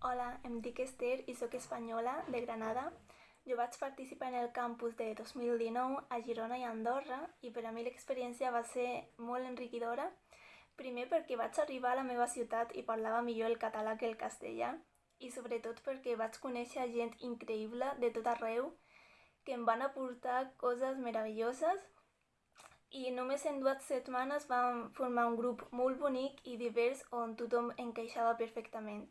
Hola, em dic Esther i sóc espanyola, de Granada. Jo vaig participar en el campus de 2019 a Girona i Andorra i per a mi l'experiència va ser molt enriquidora. Primer perquè vaig arribar a la meva ciutat i parlava millor el català que el castellà i sobretot perquè vaig conèixer gent increïble de tot arreu que em van aportar coses meravelloses i només en dues setmanes vam formar un grup molt bonic i divers on tothom encaixava perfectament.